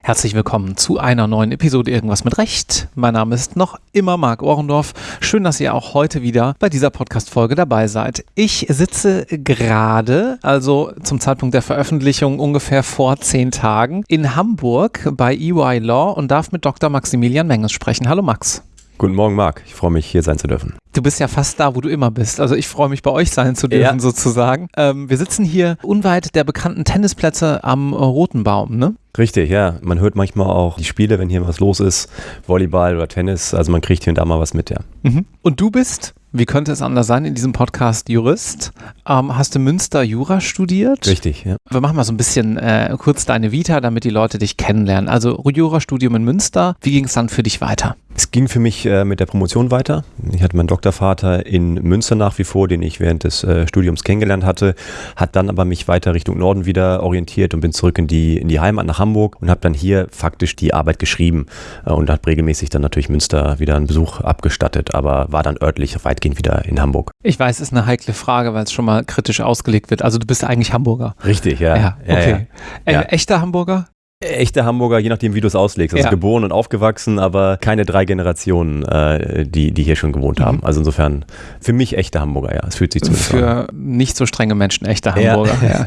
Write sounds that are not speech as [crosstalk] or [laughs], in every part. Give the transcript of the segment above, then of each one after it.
Herzlich willkommen zu einer neuen Episode Irgendwas mit Recht. Mein Name ist noch immer Marc Ohrendorf. Schön, dass ihr auch heute wieder bei dieser Podcast-Folge dabei seid. Ich sitze gerade, also zum Zeitpunkt der Veröffentlichung ungefähr vor zehn Tagen, in Hamburg bei EY Law und darf mit Dr. Maximilian Menges sprechen. Hallo Max. Guten Morgen, Marc. Ich freue mich, hier sein zu dürfen. Du bist ja fast da, wo du immer bist. Also ich freue mich, bei euch sein zu dürfen, ja. sozusagen. Ähm, wir sitzen hier unweit der bekannten Tennisplätze am Roten Baum, ne? Richtig, ja. Man hört manchmal auch die Spiele, wenn hier was los ist, Volleyball oder Tennis. Also man kriegt hier und da mal was mit, ja. Mhm. Und du bist, wie könnte es anders sein, in diesem Podcast Jurist. Ähm, hast du Münster Jura studiert? Richtig, ja. Wir machen mal so ein bisschen äh, kurz deine Vita, damit die Leute dich kennenlernen. Also Jurastudium in Münster. Wie ging es dann für dich weiter? Es ging für mich äh, mit der Promotion weiter. Ich hatte meinen Doktorvater in Münster nach wie vor, den ich während des äh, Studiums kennengelernt hatte, hat dann aber mich weiter Richtung Norden wieder orientiert und bin zurück in die, in die Heimat nach Hamburg und habe dann hier faktisch die Arbeit geschrieben äh, und habe regelmäßig dann natürlich Münster wieder einen Besuch abgestattet, aber war dann örtlich weitgehend wieder in Hamburg. Ich weiß, es ist eine heikle Frage, weil es schon mal kritisch ausgelegt wird. Also du bist eigentlich Hamburger. Richtig, ja. Ja, okay. Ja, ja. Echter Hamburger? Echte Hamburger, je nachdem, wie du es auslegst. Also ja. geboren und aufgewachsen, aber keine drei Generationen, äh, die, die hier schon gewohnt haben. Mhm. Also insofern für mich echte Hamburger, ja. Es fühlt sich zumindest Für an. nicht so strenge Menschen echte Hamburger, ja. ja.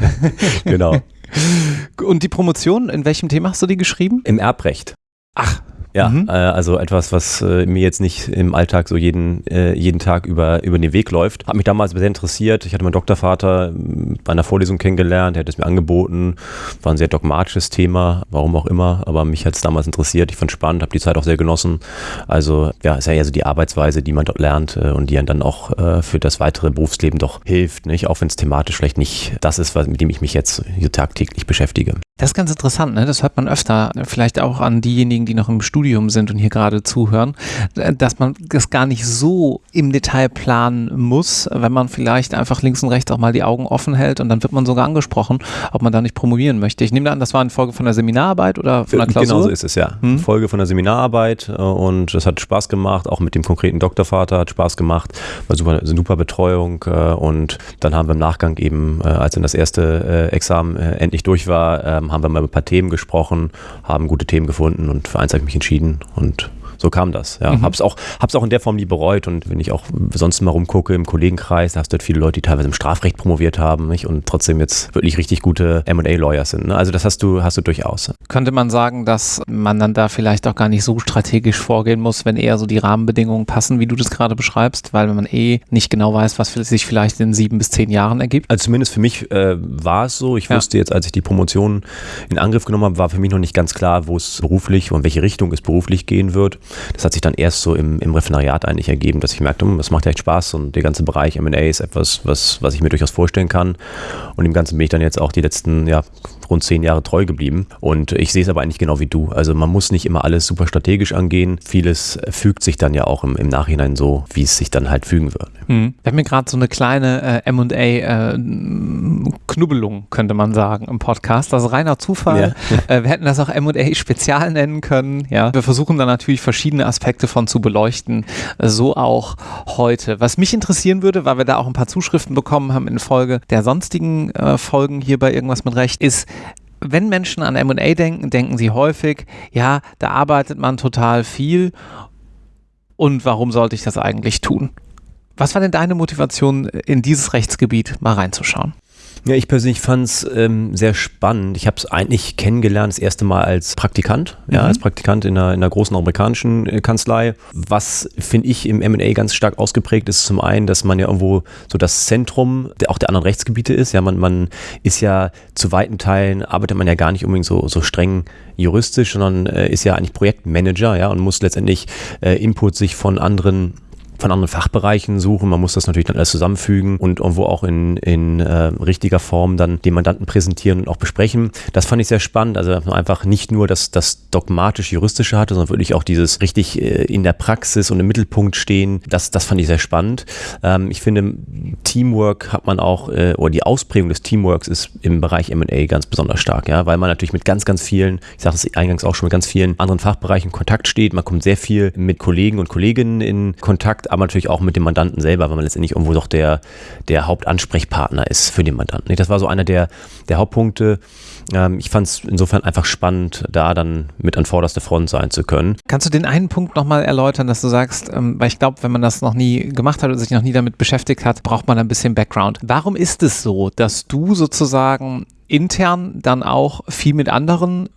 [laughs] genau. [laughs] Und die Promotion, in welchem Thema hast du die geschrieben? Im Erbrecht. Ach, ja, mhm. äh, also etwas, was äh, mir jetzt nicht im Alltag so jeden, äh, jeden Tag über, über den Weg läuft. Hat mich damals sehr interessiert. Ich hatte meinen Doktorvater hm, bei einer Vorlesung kennengelernt, er hat es mir angeboten. War ein sehr dogmatisches Thema, warum auch immer, aber mich hat es damals interessiert. Ich fand es spannend, habe die Zeit auch sehr genossen. Also ja, ist ja eher so die Arbeitsweise, die man dort lernt äh, und die einen dann auch äh, für das weitere Berufsleben doch hilft, nicht? Auch wenn es thematisch vielleicht nicht das ist, was, mit dem ich mich jetzt hier tagtäglich beschäftige. Das ist ganz interessant, ne? Das hört man öfter, vielleicht auch an diejenigen, die noch im Studium sind und hier gerade zuhören, dass man das gar nicht so im Detail planen muss, wenn man vielleicht einfach links und rechts auch mal die Augen offen hält und dann wird man sogar angesprochen, ob man da nicht promovieren möchte. Ich nehme an, das war eine Folge von der Seminararbeit oder von der Klausur? Genau so ist es, ja. Hm? Folge von der Seminararbeit äh, und es hat Spaß gemacht, auch mit dem konkreten Doktorvater hat Spaß gemacht, war super, super Betreuung äh, und dann haben wir im Nachgang eben, äh, als dann das erste Examen endlich durch war, ähm, haben wir mal über ein paar Themen gesprochen, haben gute Themen gefunden und für eins habe ich mich entschieden und so kam das. Ja. Mhm. Hab's auch, hab's auch in der Form nie bereut. Und wenn ich auch sonst mal rumgucke im Kollegenkreis, da hast du halt viele Leute, die teilweise im Strafrecht promoviert haben nicht? und trotzdem jetzt wirklich richtig gute MA-Lawyers sind. Ne? Also das hast du, hast du durchaus. Könnte man sagen, dass man dann da vielleicht auch gar nicht so strategisch vorgehen muss, wenn eher so die Rahmenbedingungen passen, wie du das gerade beschreibst, weil man eh nicht genau weiß, was sich vielleicht in sieben bis zehn Jahren ergibt? Also zumindest für mich äh, war es so. Ich ja. wusste jetzt, als ich die Promotion in Angriff genommen habe, war für mich noch nicht ganz klar, wo es beruflich und in welche Richtung es beruflich gehen wird. Das hat sich dann erst so im, im Referendariat eigentlich ergeben, dass ich merkte, hm, das macht ja echt Spaß und der ganze Bereich M&A ist etwas, was, was ich mir durchaus vorstellen kann. Und im Ganzen bin ich dann jetzt auch die letzten ja, rund zehn Jahre treu geblieben. Und ich sehe es aber eigentlich genau wie du. Also man muss nicht immer alles super strategisch angehen. Vieles fügt sich dann ja auch im, im Nachhinein so, wie es sich dann halt fügen wird. Hm. Wir haben mir gerade so eine kleine äh, MA-Knubbelung, äh, könnte man sagen, im Podcast. Das ist reiner Zufall. Ja. [laughs] Äh, wir hätten das auch MA-Spezial nennen können. Ja. Wir versuchen dann natürlich verschiedene Aspekte von zu beleuchten. So auch heute. Was mich interessieren würde, weil wir da auch ein paar Zuschriften bekommen haben in Folge der sonstigen äh, Folgen hier bei Irgendwas mit Recht, ist, wenn Menschen an MA denken, denken sie häufig, ja, da arbeitet man total viel und warum sollte ich das eigentlich tun? Was war denn deine Motivation, in dieses Rechtsgebiet mal reinzuschauen? Ja, ich persönlich fand es ähm, sehr spannend. Ich habe es eigentlich kennengelernt, das erste Mal als Praktikant, mhm. ja, als Praktikant in einer, in einer großen amerikanischen äh, Kanzlei. Was, finde ich, im M&A ganz stark ausgeprägt ist, zum einen, dass man ja irgendwo so das Zentrum der, auch der anderen Rechtsgebiete ist. Ja, man, man ist ja zu weiten Teilen, arbeitet man ja gar nicht unbedingt so, so streng juristisch, sondern äh, ist ja eigentlich Projektmanager, ja, und muss letztendlich äh, Input sich von anderen von anderen Fachbereichen suchen. Man muss das natürlich dann alles zusammenfügen und irgendwo auch in, in äh, richtiger Form dann den Mandanten präsentieren und auch besprechen. Das fand ich sehr spannend. Also einfach nicht nur das, das dogmatisch-juristische hatte, sondern wirklich auch dieses richtig äh, in der Praxis und im Mittelpunkt stehen. Das, das fand ich sehr spannend. Ähm, ich finde, Teamwork hat man auch, äh, oder die Ausprägung des Teamworks ist im Bereich M&A ganz besonders stark, ja, weil man natürlich mit ganz, ganz vielen, ich sage es eingangs auch schon, mit ganz vielen anderen Fachbereichen in Kontakt steht. Man kommt sehr viel mit Kollegen und Kolleginnen in Kontakt, aber natürlich auch mit dem Mandanten selber, weil man letztendlich irgendwo doch der, der Hauptansprechpartner ist für den Mandanten. Das war so einer der, der Hauptpunkte. Ähm, ich fand es insofern einfach spannend, da dann mit an vorderster Front sein zu können. Kannst du den einen Punkt nochmal erläutern, dass du sagst, ähm, weil ich glaube, wenn man das noch nie gemacht hat oder sich noch nie damit beschäftigt hat, braucht man ein bisschen Background. Warum ist es so, dass du sozusagen intern dann auch viel mit anderen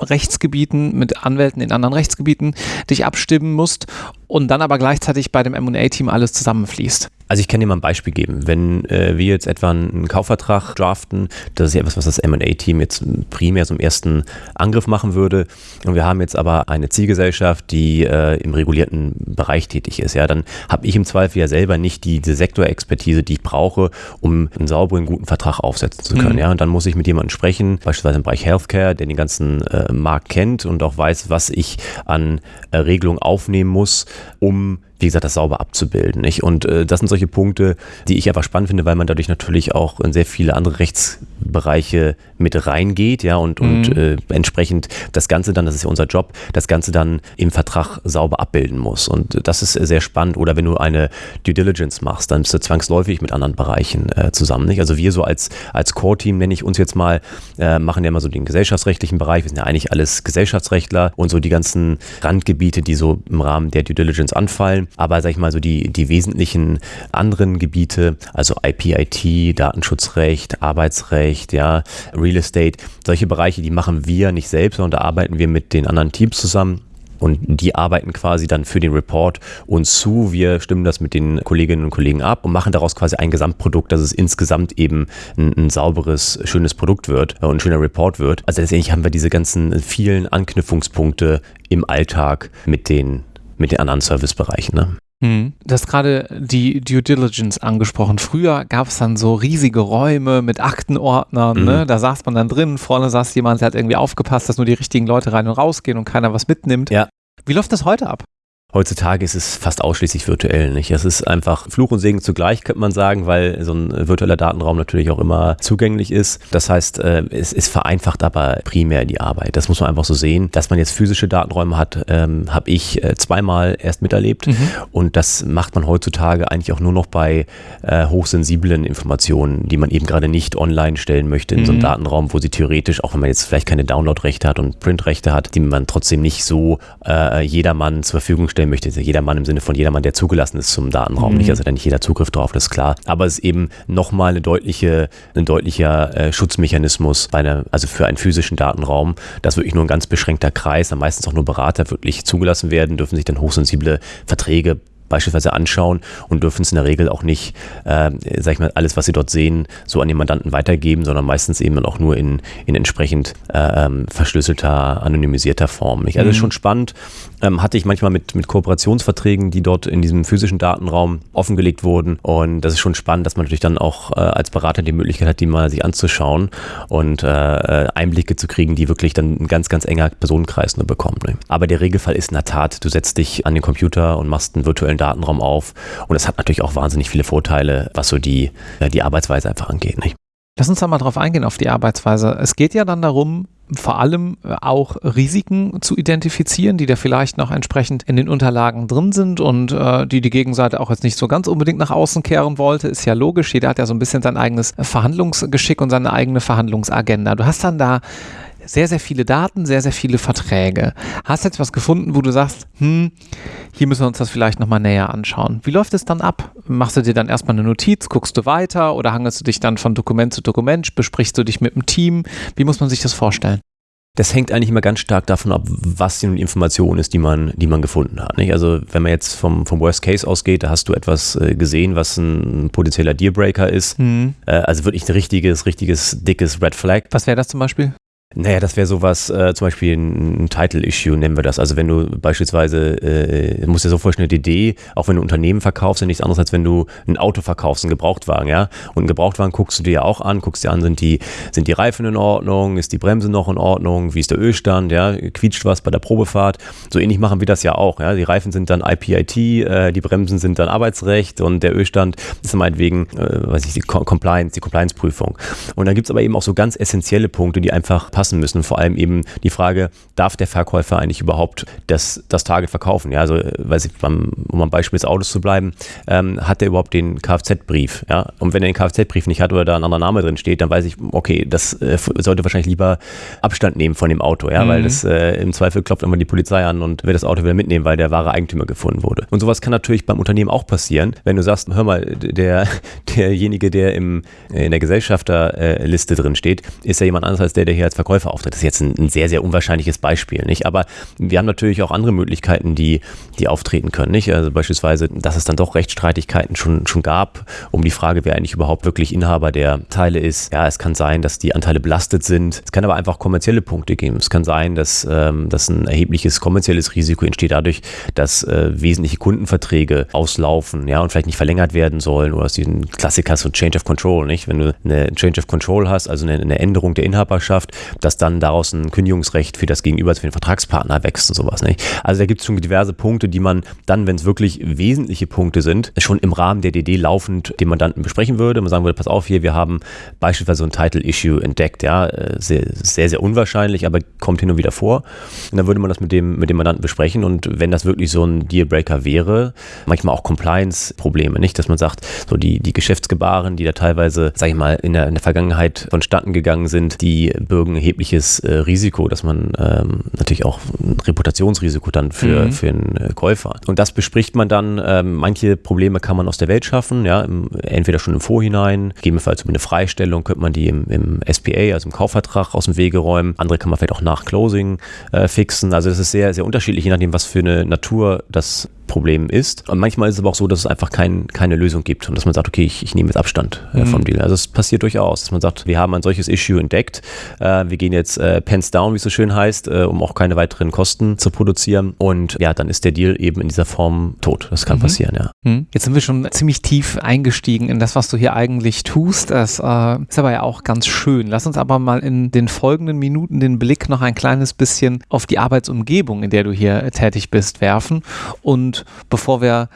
Rechtsgebieten, mit Anwälten in anderen Rechtsgebieten dich abstimmen musst und dann aber gleichzeitig bei dem M&A-Team alles zusammenfließt. Also ich kann dir mal ein Beispiel geben. Wenn äh, wir jetzt etwa einen Kaufvertrag draften, das ist ja etwas, was das M&A-Team jetzt primär zum ersten Angriff machen würde und wir haben jetzt aber eine Zielgesellschaft, die äh, im regulierten Bereich tätig ist, ja, dann habe ich im Zweifel ja selber nicht die, diese Sektorexpertise, die ich brauche, um einen sauberen, guten Vertrag aufsetzen zu können, mhm. ja, und dann muss ich mit jemandem sprechen, beispielsweise im Bereich Healthcare, der den ganzen äh, Markt kennt und auch weiß, was ich an äh, Regelungen aufnehmen muss, um wie gesagt, das sauber abzubilden. Nicht? Und äh, das sind solche Punkte, die ich einfach spannend finde, weil man dadurch natürlich auch in sehr viele andere Rechtsbereiche mit reingeht, ja, und, mhm. und äh, entsprechend das Ganze dann, das ist ja unser Job, das Ganze dann im Vertrag sauber abbilden muss. Und das ist sehr spannend. Oder wenn du eine Due Diligence machst, dann bist du zwangsläufig mit anderen Bereichen äh, zusammen. Nicht? Also wir so als, als Core-Team, nenne ich uns jetzt mal, äh, machen ja immer so den gesellschaftsrechtlichen Bereich. Wir sind ja eigentlich alles Gesellschaftsrechtler und so die ganzen Randgebiete, die so im Rahmen der Due Diligence anfallen aber sag ich mal so die, die wesentlichen anderen Gebiete, also IP-IT, Datenschutzrecht, Arbeitsrecht, ja, Real Estate, solche Bereiche, die machen wir nicht selbst, sondern da arbeiten wir mit den anderen Teams zusammen. Und die arbeiten quasi dann für den Report uns zu. Wir stimmen das mit den Kolleginnen und Kollegen ab und machen daraus quasi ein Gesamtprodukt, dass es insgesamt eben ein, ein sauberes, schönes Produkt wird und ein schöner Report wird. Also letztendlich haben wir diese ganzen vielen Anknüpfungspunkte im Alltag mit den mit den anderen Servicebereichen. Ne? Hm. Du hast gerade die Due Diligence angesprochen. Früher gab es dann so riesige Räume mit Aktenordnern. Mhm. Ne? Da saß man dann drin, vorne saß jemand, der hat irgendwie aufgepasst, dass nur die richtigen Leute rein und rausgehen und keiner was mitnimmt. Ja. Wie läuft das heute ab? Heutzutage ist es fast ausschließlich virtuell. Nicht? Es ist einfach Fluch und Segen zugleich, könnte man sagen, weil so ein virtueller Datenraum natürlich auch immer zugänglich ist. Das heißt, äh, es, es vereinfacht aber primär die Arbeit. Das muss man einfach so sehen. Dass man jetzt physische Datenräume hat, ähm, habe ich äh, zweimal erst miterlebt. Mhm. Und das macht man heutzutage eigentlich auch nur noch bei äh, hochsensiblen Informationen, die man eben gerade nicht online stellen möchte in mhm. so einem mhm. Datenraum, wo sie theoretisch, auch wenn man jetzt vielleicht keine Downloadrechte hat und Printrechte hat, die man trotzdem nicht so äh, jedermann zur Verfügung stellt stellen möchte, ist ja jedermann im Sinne von jedermann, der zugelassen ist zum Datenraum. Mhm. Nicht, also da nicht jeder Zugriff drauf, das ist klar. Aber es ist eben nochmal eine deutliche, ein deutlicher äh, Schutzmechanismus bei einer, also für einen physischen Datenraum, dass wirklich nur ein ganz beschränkter Kreis, dann meistens auch nur Berater wirklich zugelassen werden, dürfen sich dann hochsensible Verträge beispielsweise anschauen und dürfen es in der Regel auch nicht, äh, sag ich mal, alles, was sie dort sehen, so an den Mandanten weitergeben, sondern meistens eben dann auch nur in, in entsprechend äh, ähm, verschlüsselter, anonymisierter Form. Nicht? Also mhm. ist schon spannend. Ähm, hatte ich manchmal mit, mit Kooperationsverträgen, die dort in diesem physischen Datenraum offengelegt wurden. Und das ist schon spannend, dass man natürlich dann auch äh, als Berater die Möglichkeit hat, die mal sich anzuschauen und äh, äh Einblicke zu kriegen, die wirklich dann ein ganz, ganz enger Personenkreis nur bekommen. Ne? Aber der Regelfall ist in der Tat, du setzt dich an den Computer und machst einen virtuellen Datenraum auf. Und das hat natürlich auch wahnsinnig viele Vorteile, was so die, die Arbeitsweise einfach angeht. Nicht? Lass uns da mal drauf eingehen, auf die Arbeitsweise. Es geht ja dann darum, vor allem äh, auch Risiken zu identifizieren, die da vielleicht noch entsprechend in den Unterlagen drin sind und äh, die die Gegenseite auch jetzt nicht so ganz unbedingt nach außen kehren wollte, ist ja logisch. Jeder hat ja so ein bisschen sein eigenes Verhandlungsgeschick und seine eigene Verhandlungsagenda. Du hast dann da sehr, sehr viele Daten, sehr, sehr viele Verträge. Hast jetzt was gefunden, wo du sagst, hm, hier müssen wir uns das vielleicht nochmal näher anschauen. Wie läuft es dann ab? Machst du dir dann erstmal eine Notiz, guckst du weiter oder hangelst du dich dann von Dokument zu Dokument, besprichst du dich mit dem Team? Wie muss man sich das vorstellen? das hängt eigentlich immer ganz stark davon ab, was die Information ist, die man, die man gefunden hat. Nicht? Also wenn man jetzt vom, vom Worst Case ausgeht, da hast du etwas äh, gesehen, was ein potenzieller Dealbreaker ist. Mhm. Äh, also wirklich ein richtiges, richtiges, dickes Red Flag. Was wäre das zum Beispiel? Naja, das wäre sowas, äh, zum Beispiel ein, ein Title-Issue nennen wir das. Also wenn du beispielsweise, äh, musst dir so vorstellen, eine DD, auch wenn du Unternehmen verkaufst, ist nichts anderes, als wenn du ein Auto verkaufst, einen Gebrauchtwagen, ja. Und einen Gebrauchtwagen guckst du dir ja auch an, guckst dir an, sind die, sind die Reifen in Ordnung, ist die Bremse noch in Ordnung, wie ist der Ölstand, ja, quietscht was bei der Probefahrt. So ähnlich machen wir das ja auch, ja. Die Reifen sind dann IPIT, äh, die Bremsen sind dann Arbeitsrecht und der Ölstand ist meinetwegen, äh, weiß ich, die Compliance, die Compliance-Prüfung. Und dann gibt's aber eben auch so ganz essentielle Punkte, die einfach passen lassen müssen. Vor allem eben die Frage, darf der Verkäufer eigentlich überhaupt das, das Target verkaufen? Ja, also, äh, weiß ich, um am Beispiel des Autos zu bleiben, ähm, hat er überhaupt den Kfz-Brief? Ja, und wenn er den Kfz-Brief nicht hat oder da ein anderer Name drin steht, dann weiß ich, okay, das äh, sollte wahrscheinlich lieber Abstand nehmen von dem Auto, ja, mhm. weil das äh, im Zweifel klopft immer die Polizei an und will das Auto wieder mitnehmen, weil der wahre Eigentümer gefunden wurde. Und sowas kann natürlich beim Unternehmen auch passieren, wenn du sagst, hör mal, der, [laughs] derjenige, der im, in der Gesellschafterliste drin steht, ist ja jemand anderes als der, der hier als Verkäufer auftritt. Das ist jetzt ein, ein sehr, sehr unwahrscheinliches Beispiel, nicht? Aber wir haben natürlich auch andere Möglichkeiten, die, die auftreten können, nicht? Also beispielsweise, dass es dann doch Rechtsstreitigkeiten schon, schon gab, um die Frage, wer eigentlich überhaupt wirklich Inhaber der Teile ist. Ja, es kann sein, dass die Anteile belastet sind. Es kann aber einfach kommerzielle Punkte geben. Es kann sein, dass, ähm, dass ein erhebliches kommerzielles Risiko entsteht dadurch, dass äh, wesentliche Kundenverträge auslaufen, ja, und vielleicht nicht verlängert werden sollen oder aus diesem Klassiker so Change of Control, nicht? Wenn du eine Change of Control hast, also eine, eine Änderung der Inhaberschaft, dass dann daraus ein Kündigungsrecht für das Gegenüber, für den Vertragspartner wächst und sowas, nicht? Also da gibt es schon diverse Punkte, die man dann, wenn es wirklich wesentliche Punkte sind, schon im Rahmen der DD laufend dem Mandanten besprechen würde. Man sagen würde, pass auf hier, wir haben beispielsweise so ein Title-Issue entdeckt, ja, äh, sehr, sehr, sehr unwahrscheinlich, aber kommt hin und wieder vor. Und dann würde man das mit dem, mit dem Mandanten besprechen und wenn das wirklich so ein Dealbreaker wäre, manchmal auch Compliance-Probleme, nicht? Dass man sagt, so die, die Geschäftsgebaren, die da teilweise, sag ich mal, in der, in der Vergangenheit vonstatten gegangen sind, die bürgen erhebliches äh, Risiko, dass man ähm, natürlich auch ein Reputationsrisiko dann für, mhm. für einen äh, Käufer. Und das bespricht man dann. Ähm, manche Probleme kann man aus der Welt schaffen, ja, im, entweder schon im Vorhinein, gegebenenfalls über eine Freistellung könnte man die im, im SPA, also im Kaufvertrag, aus dem Wege räumen. Andere kann man vielleicht auch nach Closing äh, fixen. Also das ist sehr, sehr unterschiedlich, je nachdem, was für eine Natur das Problem ist. Und manchmal ist es aber auch so, dass es einfach kein, keine Lösung gibt und dass man sagt, okay, ich, ich nehme jetzt Abstand äh, mhm. vom Deal. Also es passiert durchaus, dass man sagt, wir haben ein solches Issue entdeckt, äh, wir gehen jetzt äh, pens down, wie es so schön heißt, äh, um auch keine weiteren Kosten zu produzieren und ja, dann ist der Deal eben in dieser Form tot. Das kann mhm. passieren, ja. Mhm. Jetzt sind wir schon ziemlich tief eingestiegen in das, was du hier eigentlich tust. Das äh, ist aber ja auch ganz schön. Lass uns aber mal in den folgenden Minuten den Blick noch ein kleines bisschen auf die Arbeitsumgebung, in der du hier tätig bist, werfen und bevor wir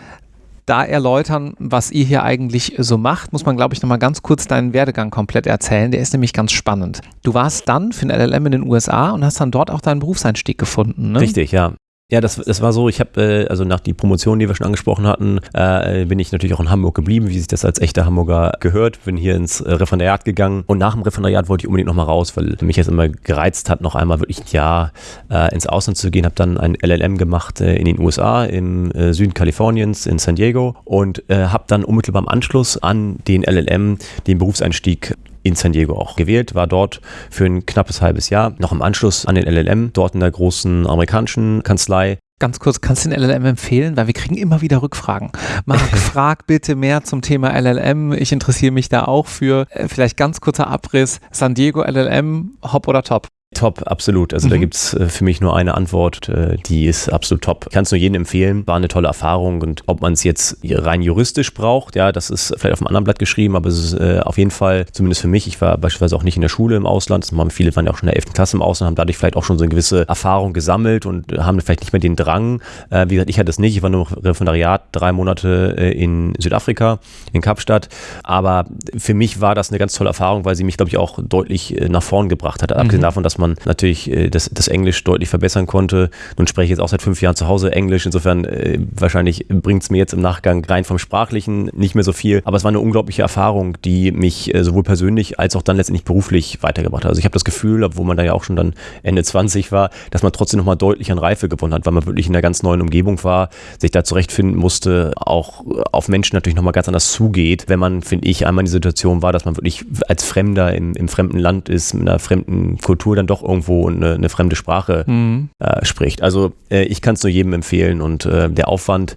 da erläutern, was ihr hier eigentlich so macht, muss man, glaube ich, nochmal ganz kurz deinen Werdegang komplett erzählen. Der ist nämlich ganz spannend. Du warst dann für ein LLM in den USA und hast dann dort auch deinen Berufseinstieg gefunden. Ne? Richtig, ja. Ja, das, das war so, ich habe, äh, also nach die Promotion, die wir schon angesprochen hatten, äh, bin ich natürlich auch in Hamburg geblieben, wie sich das als echter Hamburger gehört, bin hier ins äh, Referendariat gegangen. Und nach dem Referendariat wollte ich unbedingt nochmal raus, weil mich jetzt immer gereizt hat, noch einmal wirklich ein Jahr äh, ins Ausland zu gehen, habe dann ein LLM gemacht äh, in den USA, im äh, Süden Kaliforniens, in San Diego. Und äh, habe dann unmittelbar im Anschluss an den LLM den Berufseinstieg in San Diego auch gewählt, war dort für ein knappes halbes Jahr, noch im Anschluss an den LLM, dort in der großen amerikanischen Kanzlei. Ganz kurz, kannst du den LLM empfehlen? Weil wir kriegen immer wieder Rückfragen. Marc, [laughs] frag bitte mehr zum Thema LLM. Ich interessiere mich da auch für. Äh, vielleicht ganz kurzer Abriss. San Diego LLM, hopp oder top? Top, absolut. Also mhm. da gibt es äh, für mich nur eine Antwort, äh, die ist absolut top. Ich kann es nur jedem empfehlen, war eine tolle Erfahrung und ob man es jetzt rein juristisch braucht, ja, das ist vielleicht auf einem anderen Blatt geschrieben, aber es ist äh, auf jeden Fall, zumindest für mich, ich war beispielsweise auch nicht in der Schule im Ausland, viele waren ja auch schon in der 11. Klasse im Ausland, haben dadurch vielleicht auch schon so eine gewisse Erfahrung gesammelt und haben vielleicht nicht mehr den Drang. Äh, wie gesagt, ich hatte es nicht, ich war nur im Referendariat drei Monate äh, in Südafrika, in Kapstadt, aber für mich war das eine ganz tolle Erfahrung, weil sie mich, glaube ich, auch deutlich nach vorn gebracht hat, mhm. abgesehen davon, dass man man natürlich äh, das, das Englisch deutlich verbessern konnte. Nun spreche ich jetzt auch seit fünf Jahren zu Hause Englisch. Insofern äh, wahrscheinlich bringt es mir jetzt im Nachgang rein vom Sprachlichen nicht mehr so viel. Aber es war eine unglaubliche Erfahrung, die mich äh, sowohl persönlich als auch dann letztendlich beruflich weitergebracht hat. Also ich habe das Gefühl, obwohl man da ja auch schon dann Ende 20 war, dass man trotzdem nochmal deutlich an Reife gewonnen hat, weil man wirklich in einer ganz neuen Umgebung war, sich da zurechtfinden musste, auch auf Menschen natürlich nochmal ganz anders zugeht, wenn man, finde ich, einmal in die Situation war, dass man wirklich als Fremder im, im fremden Land ist, mit einer fremden Kultur dann doch irgendwo eine, eine fremde Sprache mhm. äh, spricht. Also äh, ich kann es nur jedem empfehlen und äh, der Aufwand,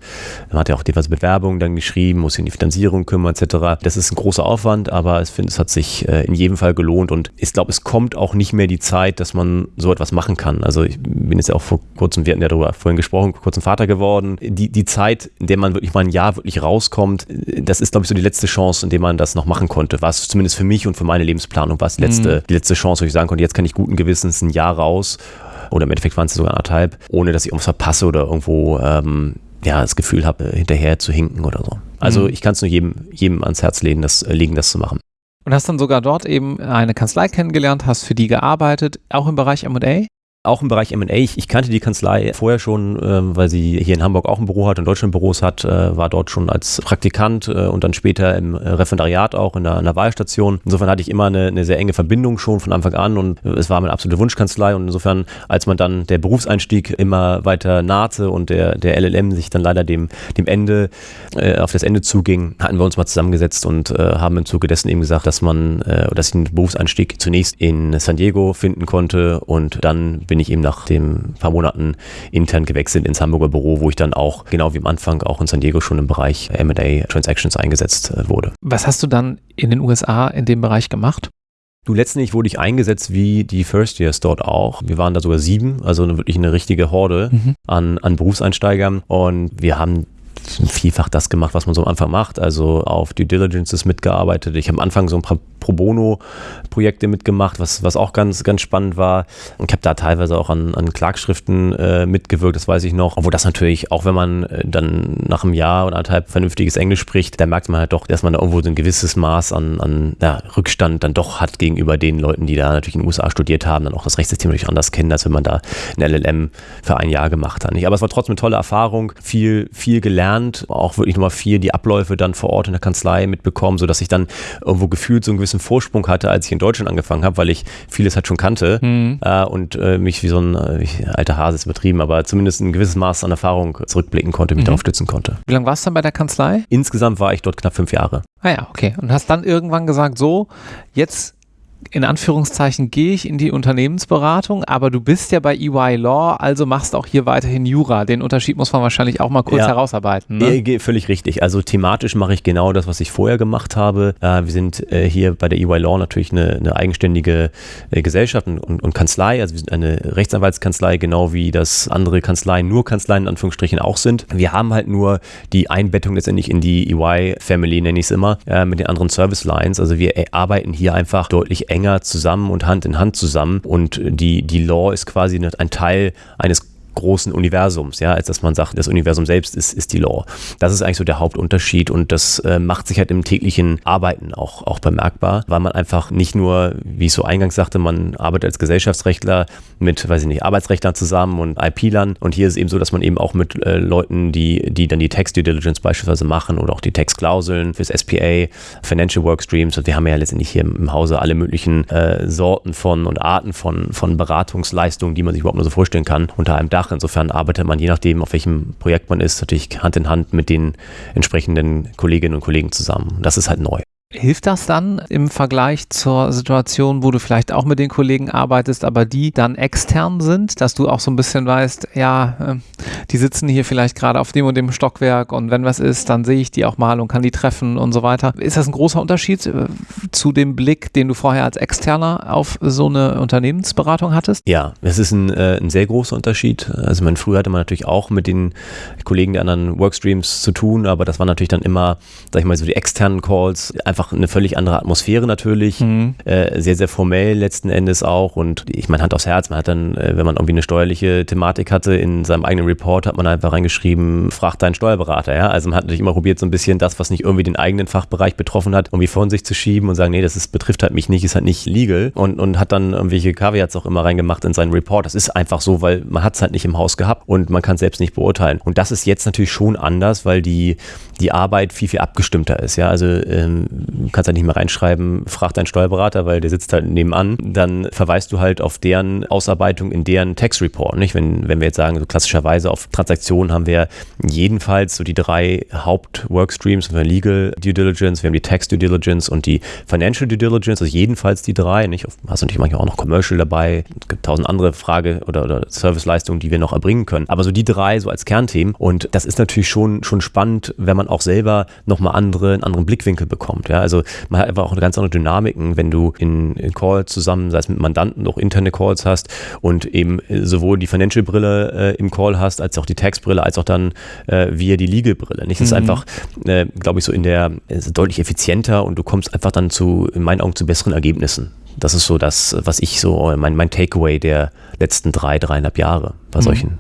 man hat ja auch diverse Bewerbungen dann geschrieben, muss sich um die Finanzierung kümmern etc. Das ist ein großer Aufwand, aber ich finde, es hat sich äh, in jedem Fall gelohnt und ich glaube, es kommt auch nicht mehr die Zeit, dass man so etwas machen kann. Also ich bin jetzt ja auch vor kurzem, wir hatten ja darüber vorhin gesprochen, vor kurzem Vater geworden. Die, die Zeit, in der man wirklich mal ein Jahr wirklich rauskommt, das ist, glaube ich, so die letzte Chance, in der man das noch machen konnte. War es zumindest für mich und für meine Lebensplanung, war es die letzte, mhm. die letzte Chance, wo ich sagen konnte, jetzt kann ich guten Gewissens ein Jahr raus oder im Endeffekt waren es sogar anderthalb, ohne dass ich irgendwas verpasse oder irgendwo ähm, ja, das Gefühl habe, hinterher zu hinken oder so. Also mhm. ich kann es nur jedem, jedem ans Herz legen das, legen, das zu machen. Und hast dann sogar dort eben eine Kanzlei kennengelernt, hast für die gearbeitet, auch im Bereich M&A? Auch im Bereich M&A. Ich, ich, kannte die Kanzlei vorher schon, äh, weil sie hier in Hamburg auch ein Büro hat und Deutschland Büros hat, äh, war dort schon als Praktikant äh, und dann später im äh, Referendariat auch in der, in der, Wahlstation. Insofern hatte ich immer eine, eine, sehr enge Verbindung schon von Anfang an und es war meine absolute Wunschkanzlei und insofern, als man dann der Berufseinstieg immer weiter nahte und der, der LLM sich dann leider dem, dem Ende, äh, auf das Ende zuging, hatten wir uns mal zusammengesetzt und äh, haben im Zuge dessen eben gesagt, dass man, dass ich den Berufseinstieg zunächst in San Diego finden konnte und dann bin bin ich eben nach den paar Monaten intern gewechselt ins Hamburger Büro, wo ich dann auch, genau wie am Anfang, auch in San Diego schon im Bereich M&A Transactions eingesetzt äh, wurde. Was hast du dann in den USA in dem Bereich gemacht? Du, letztendlich wurde ich eingesetzt wie die First Years dort auch. Wir waren da sogar sieben, also wirklich eine richtige Horde mhm. an, an Berufseinsteigern. Und wir haben vielfach das gemacht, was man so am Anfang macht. Also auf Due Diligences mitgearbeitet. Ich habe am Anfang so ein paar Pro Bono-Projekte mitgemacht, was, was auch ganz, ganz spannend war. Ich habe da teilweise auch an, an Klagschriften äh, mitgewirkt, das weiß ich noch. Obwohl das natürlich, auch wenn man äh, dann nach einem Jahr oder anderthalb vernünftiges Englisch spricht, da merkt man halt doch, dass man da irgendwo so ein gewisses Maß an, an ja, Rückstand dann doch hat gegenüber den Leuten, die da natürlich in den USA studiert haben, dann auch das Rechtssystem natürlich anders kennen, als wenn man da ein LLM für ein Jahr gemacht hat. Aber es war trotzdem eine tolle Erfahrung, viel, viel gelernt, auch wirklich nochmal viel die Abläufe dann vor Ort in der Kanzlei mitbekommen, sodass ich dann irgendwo gefühlt so einen gewissen gewissen Vorsprung hatte, als ich in Deutschland angefangen habe, weil ich vieles halt schon kannte mhm. äh, und äh, mich wie so ein äh, alter Hase ist übertrieben, aber zumindest ein gewisses Maß an Erfahrung zurückblicken konnte, mich mhm. darauf stützen konnte. Wie lange warst du dann bei der Kanzlei? Insgesamt war ich dort knapp fünf Jahre. Ah ja, okay. Und hast dann irgendwann gesagt, so, jetzt in Anführungszeichen gehe ich in die Unternehmensberatung, aber du bist ja bei EY Law, also machst auch hier weiterhin Jura. Den Unterschied muss man wahrscheinlich auch mal kurz ja, herausarbeiten. Ne? Völlig richtig. Also thematisch mache ich genau das, was ich vorher gemacht habe. Äh, wir sind äh, hier bei der EY Law natürlich eine, eine eigenständige äh, Gesellschaft und, und, Kanzlei. Also wir sind eine Rechtsanwaltskanzlei, genau wie das andere Kanzleien, nur Kanzleien in Anführungsstrichen auch sind. Wir haben halt nur die Einbettung letztendlich in die EY-Family, nenne ich es immer, mit den anderen Service Lines. Also wir arbeiten hier einfach deutlich enger zusammen und Hand in Hand zusammen. Und die, die Law ist quasi ein Teil eines großen Universums, ja, als dass man sagt, das Universum selbst ist, ist die Law. Das ist eigentlich so der Hauptunterschied und das äh, macht sich halt im täglichen Arbeiten auch, auch bemerkbar, weil man einfach nicht nur, wie ich so eingangs sagte, man arbeitet als Gesellschaftsrechtler mit, weiß ich nicht, Arbeitsrechtlern zusammen und IP-Lern und hier ist eben so, dass man eben auch mit äh, Leuten, die, die dann die Text Due Diligence beispielsweise machen oder auch die Textklauseln fürs SPA, Financial Workstreams, wir haben ja letztendlich hier im Hause alle möglichen äh, Sorten von und Arten von, von Beratungsleistungen, die man sich überhaupt nur so vorstellen kann, unter einem Dach Fach. Insofern arbeitet man, je nachdem, auf welchem Projekt man ist, natürlich Hand in Hand mit den entsprechenden Kolleginnen und Kollegen zusammen. Das ist halt neu. Hilft das dann im Vergleich zur Situation, wo du vielleicht auch mit den Kollegen arbeitest, aber die dann extern sind, dass du auch so ein bisschen weißt, ja, ähm, die sitzen hier vielleicht gerade auf dem und dem Stockwerk und wenn was ist, dann sehe ich die auch mal und kann die treffen und so weiter. Ist das ein großer Unterschied äh, zu dem Blick, den du vorher als Externer auf so eine Unternehmensberatung hattest? Ja, es ist ein, äh, ein sehr großer Unterschied. Also mein früher hatte man natürlich auch mit den Kollegen der anderen Workstreams zu tun, aber das waren natürlich dann immer, sag ich mal, so die externen Calls, einfach eine völlig andere Atmosphäre natürlich, mhm. äh, sehr, sehr formell letzten Endes auch. Und ich meine Hand aufs Herz, man hat dann, äh, wenn man irgendwie eine steuerliche Thematik hatte, in seinem eigenen Report hat man einfach reingeschrieben, frag deinen Steuerberater, ja, also man hat natürlich immer probiert, so ein bisschen das, was nicht irgendwie den eigenen Fachbereich betroffen hat, irgendwie von sich zu schieben und sagen, nee, das ist, betrifft halt mich nicht, ist halt nicht legal. Und, und hat dann irgendwelche Caveats auch immer reingemacht in seinen Report, das ist einfach so, weil man hat es halt nicht im Haus gehabt und man kann es selbst nicht beurteilen. Und das ist jetzt natürlich schon anders, weil die, die Arbeit viel, viel abgestimmter ist, ja, also ähm, kannst halt nicht mehr reinschreiben, frag deinen Steuerberater, weil der sitzt halt nebenan, dann verweist du halt auf deren Ausarbeitung in deren Tax Report. Nicht? Wenn, wenn wir jetzt sagen, so klassischerweise auf Transaktionen haben wir jedenfalls so die drei Haupt-Workstreams, wir Legal Due Diligence, wir haben die Tax Due Diligence und die Financial Due Diligence, also jedenfalls die drei. Nicht? Hast natürlich manchmal auch noch Commercial dabei, es gibt tausend andere Frage- oder, oder Serviceleistungen, die wir noch erbringen können. Aber so die drei so als Kernthemen und das ist natürlich schon, schon spannend, wenn man auch selber nochmal andere, einen anderen Blickwinkel bekommt. Ja? Also man hat einfach auch eine ganz andere Dynamiken, wenn du in, in Calls zusammen, sei es mit Mandanten, auch interne Calls hast und eben sowohl die Financial-Brille äh, im Call hast, als auch die Tax-Brille, als auch dann äh, via die Legal-Brille. Nicht? Das mhm. ist einfach, äh, glaube ich, so in der, deutlich effizienter und du kommst einfach dann zu, in meinen Augen, zu besseren Ergebnissen. Das ist so das, was ich so, mein, mein Takeaway der letzten drei, dreieinhalb Jahre bei mhm. solchen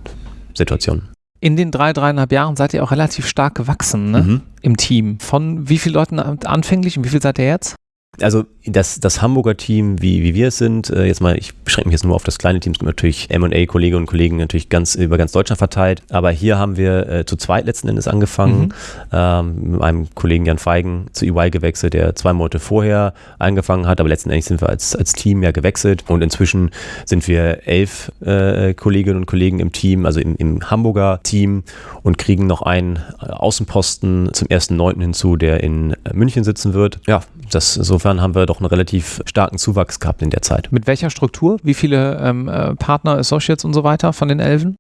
Situationen in den drei, dreieinhalb Jahren seid ihr auch relativ stark gewachsen ne? mhm. im Team. Von wie vielen Leuten anfänglich und wie viel seid ihr jetzt? Also das, das Hamburger Team, wie, wie wir es sind, äh, jetzt mal, ich beschränke mich jetzt nur auf das kleine Team, es gibt natürlich M&A-Kolleginnen und Kollegen natürlich ganz über ganz Deutschland verteilt, aber hier haben wir äh, zu zweit letzten Endes angefangen, mhm. ähm, mit einem Kollegen Jan Feigen zu EY gewechselt, der zwei Monate vorher angefangen hat, aber letzten Endes sind wir als, als Team ja gewechselt und inzwischen sind wir elf äh, Kolleginnen und Kollegen im Team, also im, im Hamburger Team und kriegen noch einen Außenposten zum 1.9. hinzu, der in München sitzen wird. Ja, das, insofern haben wir doch einen relativ starken Zuwachs gehabt in der Zeit. Mit welcher Struktur? Wie viele ähm, äh, Partner, Associates und so weiter von den Elfen?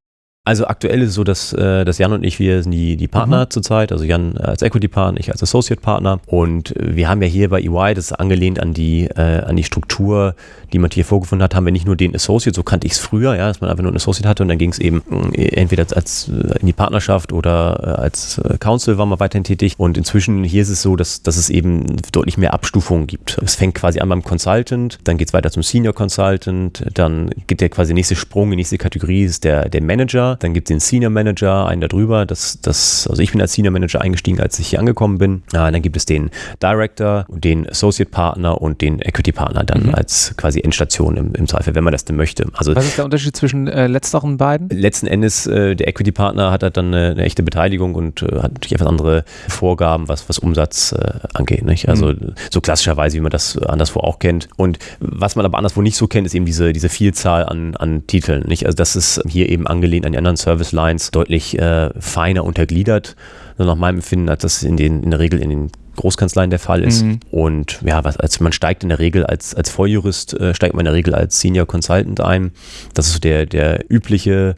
Also aktuell ist es so, dass, äh, dass Jan und ich, wir sind die, die Partner mhm. zurzeit, also Jan als Equity-Partner, ich als Associate-Partner. Und wir haben ja hier bei EY, das ist angelehnt an die, äh, an die Struktur, die man hier vorgefunden hat, haben wir nicht nur den Associate, so kannte ich es früher, ja, dass man einfach nur einen Associate hatte und dann ging es eben äh, entweder als, als in die Partnerschaft oder als Council war man weiterhin tätig. Und inzwischen hier ist es so, dass, dass es eben deutlich mehr Abstufungen gibt. Es fängt quasi an beim Consultant, dann geht es weiter zum Senior Consultant, dann geht der quasi nächste Sprung, die nächste Kategorie ist der, der Manager dann gibt es den Senior Manager, einen darüber. Das, das, also ich bin als Senior Manager eingestiegen, als ich hier angekommen bin. Äh, dann gibt es den Director, den Associate Partner und den Equity Partner dann mhm. als quasi Endstation im, im Zweifel, wenn man das denn möchte. Also, Was ist der Unterschied zwischen äh, letzteren beiden? Letzten Endes, äh, der Equity Partner hat halt dann eine, eine echte Beteiligung und äh, hat natürlich etwas andere Vorgaben, was, was Umsatz äh, angeht. Nicht? Also mhm. so klassischerweise, wie man das anderswo auch kennt. Und was man aber anderswo nicht so kennt, ist eben diese, diese Vielzahl an, an Titeln. Nicht? Also das ist hier eben angelehnt an die anderen Service Lines deutlich äh, feiner untergliedert, nur nach meinem Empfinden, als das in, den, in der Regel in den Großkanzleien der Fall ist. Mhm. Und ja, was, als man steigt in der Regel als, als Volljurist, äh, steigt man in der Regel als Senior Consultant ein. Das ist so der, der übliche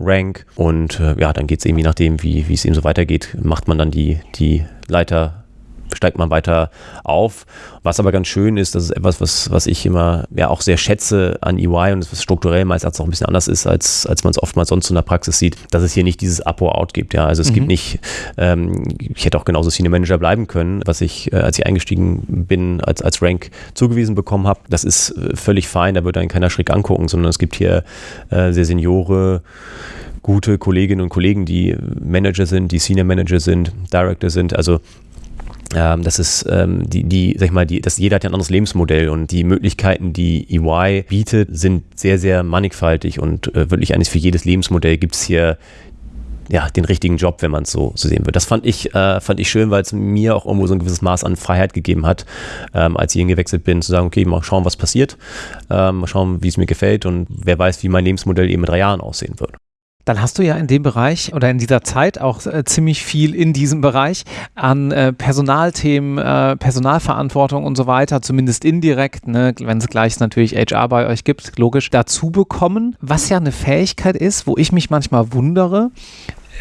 Rank. Und äh, ja, dann geht es irgendwie nachdem, wie, wie es eben so weitergeht, macht man dann die, die Leiter steigt man weiter auf. Was aber ganz schön ist, das ist etwas, was, was ich immer ja auch sehr schätze an EY und was strukturell meistens auch ein bisschen anders ist, als, als man es oftmals sonst in der Praxis sieht, dass es hier nicht dieses Up or Out gibt. Ja, also es mhm. gibt nicht, ähm, ich hätte auch genauso Senior Manager bleiben können, was ich, äh, als ich eingestiegen bin, als, als Rank zugewiesen bekommen habe. Das ist äh, völlig fein, da wird einen keiner schräg angucken, sondern es gibt hier äh, sehr Seniore, gute Kolleginnen und Kollegen, die Manager sind, die Senior Manager sind, Director sind. Also ähm, das ist ähm, die, die, sag ich mal, die, das, jeder hat ja ein anderes Lebensmodell und die Möglichkeiten, die EY bietet, sind sehr, sehr mannigfaltig und äh, wirklich eigentlich für jedes Lebensmodell gibt es hier ja, den richtigen Job, wenn man es so, so sehen will. Das fand ich, äh, fand ich schön, weil es mir auch irgendwo so ein gewisses Maß an Freiheit gegeben hat, ähm, als ich hingewechselt bin, zu sagen, okay, mal schauen, was passiert, ähm, mal schauen, wie es mir gefällt und wer weiß, wie mein Lebensmodell eben in drei Jahren aussehen wird. Dann hast du ja in dem Bereich oder in dieser Zeit auch äh, ziemlich viel in diesem Bereich an äh, Personalthemen, äh, Personalverantwortung und so weiter, zumindest indirekt, ne, wenn es gleich natürlich HR bei euch gibt, logisch, dazu bekommen, was ja eine Fähigkeit ist, wo ich mich manchmal wundere,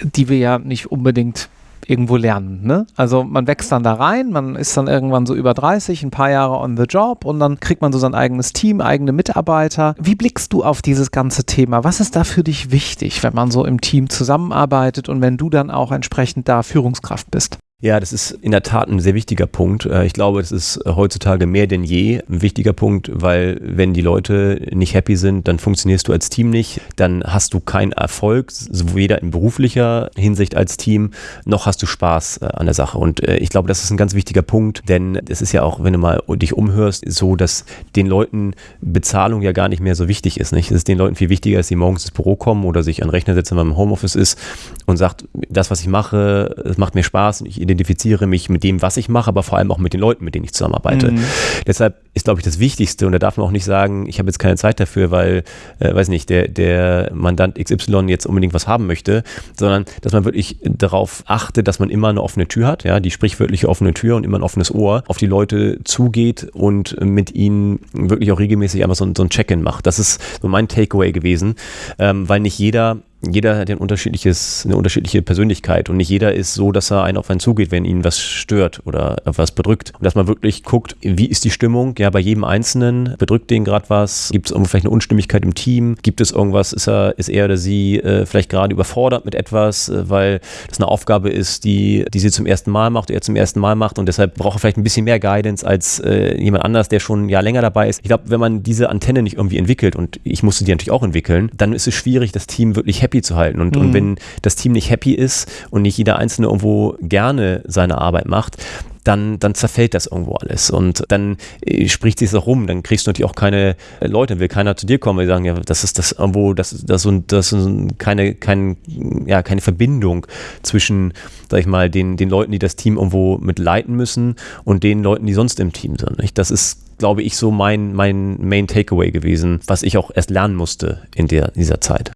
die wir ja nicht unbedingt irgendwo lernen. Ne? Also man wächst dann da rein, man ist dann irgendwann so über 30, ein paar Jahre on the job und dann kriegt man so sein eigenes Team, eigene Mitarbeiter. Wie blickst du auf dieses ganze Thema? Was ist da für dich wichtig, wenn man so im Team zusammenarbeitet und wenn du dann auch entsprechend da Führungskraft bist? Ja, das ist in der Tat ein sehr wichtiger Punkt. Äh, ich glaube, es ist heutzutage mehr denn je ein wichtiger Punkt, weil wenn die Leute nicht happy sind, dann funktionierst du als Team nicht, dann hast du keinen Erfolg, weder in beruflicher Hinsicht als Team, noch hast du Spaß äh, an der Sache. Und äh, ich glaube, das ist ein ganz wichtiger Punkt, denn es ist ja auch, wenn du mal dich umhörst, so, dass den Leuten Bezahlung ja gar nicht mehr so wichtig ist. Nicht? Es ist den Leuten viel wichtiger, dass sie morgens ins Büro kommen oder sich an den Rechner setzen, wenn man im Homeoffice ist und sagt, das, was ich mache, es macht mir Spaß und ich identifiziere mich mit dem, was ich mache, aber vor allem auch mit den Leuten, mit denen ich zusammenarbeite. Mhm. Deshalb ist, glaube ich, das Wichtigste, und da darf man auch nicht sagen, ich habe jetzt keine Zeit dafür, weil, äh, weiß nicht, der, der Mandant XY jetzt unbedingt was haben möchte, sondern dass man wirklich darauf achtet, dass man immer eine offene Tür hat, ja, die sprichwörtliche offene Tür und immer ein offenes Ohr auf die Leute zugeht und mit ihnen wirklich auch regelmäßig einfach so, so ein Check-in macht. Das ist so mein Takeaway gewesen, ähm, weil nicht jeder jeder hat ein unterschiedliches, eine unterschiedliche Persönlichkeit und nicht jeder ist so, dass er einen auf einen zugeht, wenn ihn was stört oder was bedrückt. Und dass man wirklich guckt, wie ist die Stimmung? Ja, bei jedem Einzelnen bedrückt den gerade was? Gibt es vielleicht eine Unstimmigkeit im Team? Gibt es irgendwas? Ist er, ist er oder sie äh, vielleicht gerade überfordert mit etwas, äh, weil das eine Aufgabe ist, die, die sie zum ersten Mal macht, er zum ersten Mal macht und deshalb braucht er vielleicht ein bisschen mehr Guidance als äh, jemand anders, der schon ein Jahr länger dabei ist. Ich glaube, wenn man diese Antenne nicht irgendwie entwickelt und ich musste die natürlich auch entwickeln, dann ist es schwierig, das Team wirklich happy happy zu halten. Und, mhm. und wenn das Team nicht happy ist und nicht jeder Einzelne irgendwo gerne seine Arbeit macht, dann, dann zerfällt das irgendwo alles. Und dann äh, spricht sich das rum. Dann kriegst du natürlich auch keine äh, Leute, will keiner zu dir kommen, die sagen, ja, das ist das irgendwo, das, das, das, das ist keine, kein, ja, keine Verbindung zwischen, sag ich mal, den, den Leuten, die das Team irgendwo mit leiten müssen und den Leuten, die sonst im Team sind. Nicht? Das ist, glaube ich, so mein, mein Main Takeaway gewesen, was ich auch erst lernen musste in der, dieser Zeit.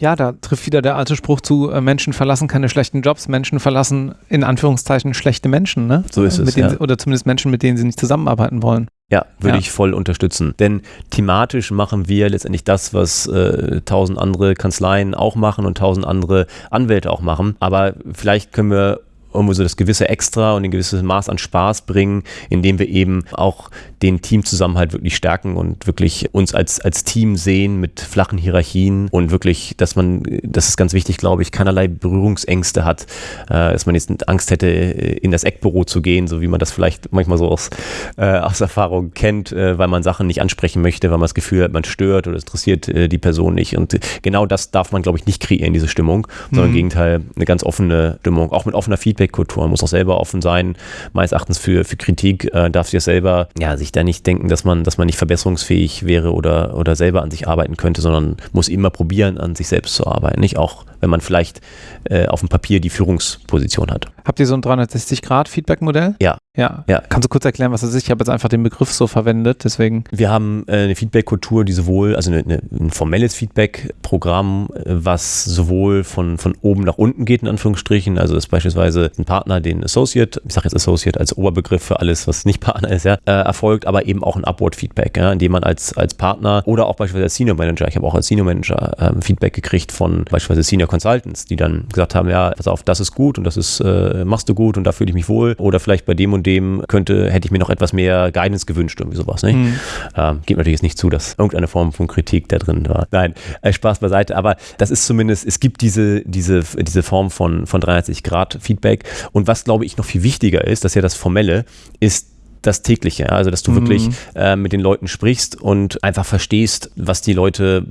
Ja, da trifft wieder der alte Spruch zu, äh, Menschen verlassen keine schlechten Jobs, Menschen verlassen in Anführungszeichen schlechte Menschen, ne? So ist es. Ja. Oder zumindest Menschen, mit denen sie nicht zusammenarbeiten wollen. Ja, würde ja. ich voll unterstützen. Denn thematisch machen wir letztendlich das, was äh, tausend andere Kanzleien auch machen und tausend andere Anwälte auch machen. Aber vielleicht können wir irgendwo so das gewisse Extra und ein gewisses Maß an Spaß bringen, indem wir eben auch den Teamzusammenhalt wirklich stärken und wirklich uns als, als Team sehen mit flachen Hierarchien und wirklich, dass man, das ist ganz wichtig, glaube ich, keinerlei Berührungsängste hat, äh, dass man jetzt Angst hätte, äh, in das Eckbüro zu gehen, so wie man das vielleicht manchmal so aus, äh, aus Erfahrung kennt, weil man Sachen nicht ansprechen möchte, weil man das Gefühl hat, man stört oder interessiert äh, die Person nicht. Und genau das darf man, glaube ich, nicht kreieren, diese Stimmung, sondern mhm. im Gegenteil eine ganz offene Stimmung, auch mit offener Feedback-Kultur. Man muss auch selber offen sein, meines Erachtens für, für Kritik, äh, darf sich selber ja, sich ich da nicht denken, dass man, dass man nicht verbesserungsfähig wäre oder, oder selber an sich arbeiten könnte, sondern muss immer probieren, an sich selbst zu arbeiten. Nicht auch, wenn man vielleicht äh, auf dem Papier die Führungsposition hat. Habt ihr so ein 360-Grad-Feedback-Modell? Ja. Ja. ja. Kannst du kurz erklären, was das ist? Ich habe jetzt einfach den Begriff so verwendet, deswegen. Wir haben äh, eine Feedback-Kultur, die sowohl, also eine, eine, ein formelles Feedback-Programm, äh, was sowohl von, von oben nach unten geht, in Anführungsstrichen. Also ist beispielsweise ein Partner, den Associate, ich sage jetzt Associate als Oberbegriff für alles, was nicht [laughs] Partner ist, ja, äh, erfolgt, aber eben auch ein Upward-Feedback, ja, indem man als, als Partner oder auch beispielsweise als Senior Manager, ich habe auch als Senior Manager ähm, Feedback gekriegt von beispielsweise Senior Consultants, die dann gesagt haben, ja, pass auf, das ist gut und das ist, äh, machst du gut und da fühle ich mich wohl. Oder vielleicht bei dem und dem könnte, hätte ich mir noch etwas mehr Guidance gewünscht, irgendwie sowas. Nicht? Mhm. Ähm, geht natürlich jetzt nicht zu, dass irgendeine Form von Kritik da drin war. Nein, äh, Spaß beiseite. Aber das ist zumindest, es gibt diese, diese, diese Form von, von 360 Grad Feedback. Und was, glaube ich, noch viel wichtiger ist, das ist ja das Formelle, ist das tägliche, also dass du mhm. wirklich äh, mit den Leuten sprichst und einfach verstehst, was die Leute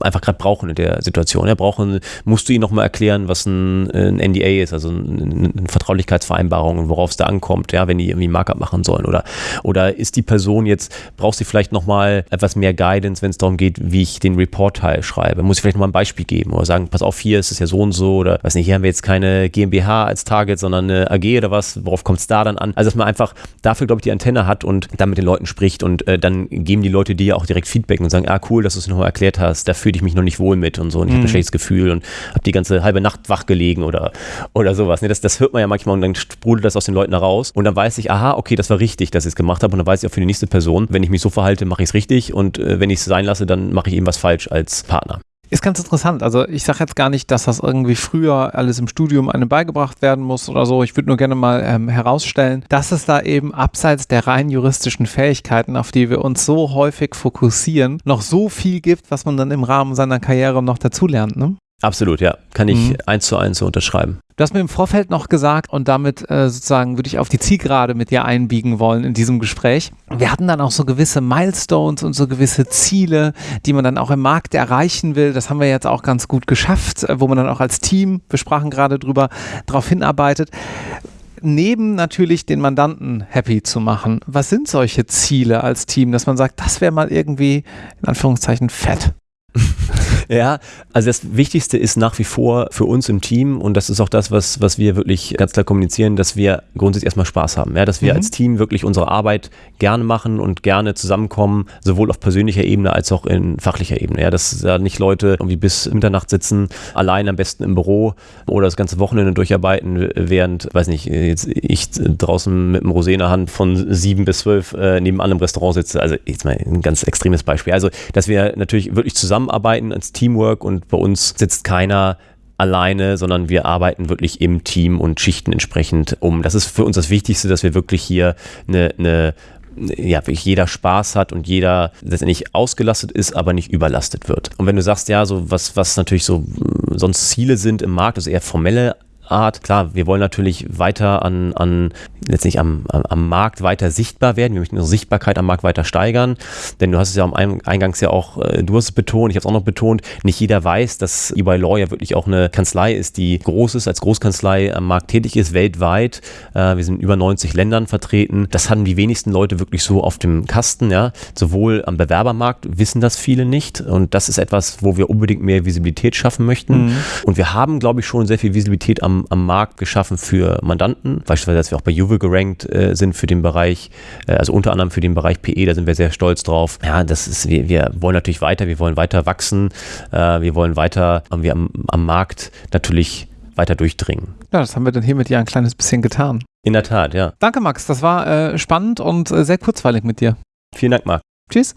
einfach gerade brauchen in der Situation. Ja, brauchen, musst du ihnen nochmal erklären, was ein, ein, NDA ist, also eine, eine Vertraulichkeitsvereinbarung und worauf es da ankommt, ja, wenn die irgendwie Markup machen sollen. Oder, oder ist die Person jetzt, brauchst du vielleicht nochmal etwas mehr Guidance, wenn es darum geht, wie ich den Report-Teil schreibe? Muss ich vielleicht nochmal ein Beispiel geben oder sagen, pass auf, hier ist es ja so und so oder weiß nicht, hier haben wir jetzt keine GmbH als Target, sondern eine AG oder was, worauf kommt es da dann an? Also dass man einfach dafür, glaube ich, die Antenne hat und dann mit den Leuten spricht und äh, dann geben die Leute dir auch direkt Feedback und sagen, ah cool, dass du es nochmal erklärt hast, da fühle ich mich noch nicht wohl mit und so und ich mhm. habe ein schlechtes Gefühl und habe die ganze halbe Nacht wach gelegen oder, oder sowas. Nee, das, das hört man ja manchmal und dann sprudelt das aus den Leuten heraus und dann weiß ich, aha, okay, das war richtig, dass ich es gemacht habe und dann weiß ich auch für die nächste Person, wenn ich mich so verhalte, mache ich es richtig und äh, wenn ich es sein lasse, dann mache ich eben was falsch als Partner. Ist ganz interessant. Also ich sage jetzt gar nicht, dass das irgendwie früher alles im Studium einem beigebracht werden muss oder so. Ich würde nur gerne mal ähm, herausstellen, dass es da eben abseits der rein juristischen Fähigkeiten, auf die wir uns so häufig fokussieren, noch so viel gibt, was man dann im Rahmen seiner Karriere noch dazulernt. Ne? Absolut, ja. Kann ich mhm. eins zu eins so unterschreiben. Du hast mir im Vorfeld noch gesagt, und damit äh, sozusagen würde ich auf die Zielgerade mit dir einbiegen wollen in diesem Gespräch. Wir hatten dann auch so gewisse Milestones und so gewisse Ziele, die man dann auch im Markt erreichen will. Das haben wir jetzt auch ganz gut geschafft, äh, wo man dann auch als Team, wir sprachen gerade drüber, darauf hinarbeitet neben natürlich den Mandanten happy zu machen, was sind solche Ziele als Team, dass man sagt, das wäre mal irgendwie in Anführungszeichen fett? [laughs] [laughs] ja, also das Wichtigste ist nach wie vor für uns im Team und das ist auch das, was, was wir wirklich ganz klar kommunizieren, dass wir grundsätzlich erstmal Spaß haben. Ja, dass wir mhm. als Team wirklich unsere Arbeit gerne machen und gerne zusammenkommen, sowohl auf persönlicher Ebene als auch in fachlicher Ebene. Ja, dass da nicht Leute irgendwie bis Mitternacht sitzen, allein am besten im Büro oder das ganze Wochenende durcharbeiten, während, weiß nicht, jetzt ich draußen mit einem Rosé in der Hand von sieben bis zwölf äh, nebenan im Restaurant sitze. Also jetzt mal ein ganz extremes Beispiel. Also, dass wir natürlich wirklich zusammen zusammenarbeiten als Teamwork und bei uns sitzt keiner alleine, sondern wir arbeiten wirklich im Team und schichten entsprechend um. Das ist für uns das Wichtigste, dass wir wirklich hier eine, eine ja, wirklich jeder Spaß hat und jeder letztendlich ausgelastet ist, aber nicht überlastet wird. Und wenn du sagst, ja, so was, was natürlich so sonst Ziele sind im Markt, also eher formelle Art. Klar, wir wollen natürlich weiter an, an letztlich am, am Markt weiter sichtbar werden. Wir möchten unsere Sichtbarkeit am Markt weiter steigern. Denn du hast es ja am Eingangs ja auch, äh, du hast es betont, ich habe es auch noch betont, nicht jeder weiß, dass EY Law ja wirklich auch eine Kanzlei ist, die groß ist, als Großkanzlei am Markt tätig ist, weltweit. Äh, wir sind in über 90 Ländern vertreten. Das haben die wenigsten Leute wirklich so auf dem Kasten. Ja. Sowohl am Bewerbermarkt wissen das viele nicht. Und das ist etwas, wo wir unbedingt mehr Visibilität schaffen möchten. Mhm. Und wir haben, glaube ich, schon sehr viel Visibilität am, am Markt geschaffen für Mandanten. Beispielsweise, dass wir auch bei Juve gerankt äh, sind für den Bereich, äh, also unter anderem für den Bereich PE, da sind wir sehr stolz drauf. Ja, das ist, wir, wir wollen natürlich weiter, wir wollen weiter wachsen, äh, wir wollen weiter wir am, am Markt natürlich weiter durchdringen. Ja, das haben wir dann hiermit ja ein kleines bisschen getan. In der Tat, ja. Danke, Max. Das war äh, spannend und äh, sehr kurzweilig mit dir. Vielen Dank, Marc. Tschüss.